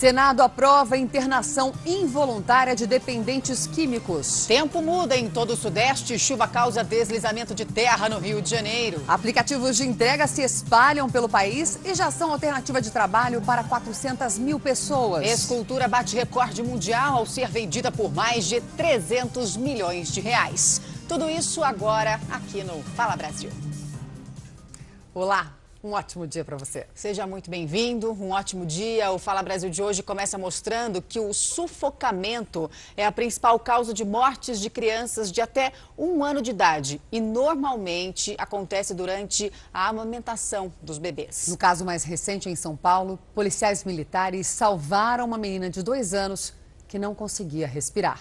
Senado aprova internação involuntária de dependentes químicos. Tempo muda em todo o Sudeste. Chuva causa deslizamento de terra no Rio de Janeiro. Aplicativos de entrega se espalham pelo país e já são alternativa de trabalho para 400 mil pessoas. Escultura bate recorde mundial ao ser vendida por mais de 300 milhões de reais. Tudo isso agora aqui no Fala Brasil. Olá, um ótimo dia para você. Seja muito bem-vindo, um ótimo dia. O Fala Brasil de hoje começa mostrando que o sufocamento é a principal causa de mortes de crianças de até um ano de idade e normalmente acontece durante a amamentação dos bebês. No caso mais recente em São Paulo, policiais militares salvaram uma menina de dois anos que não conseguia respirar.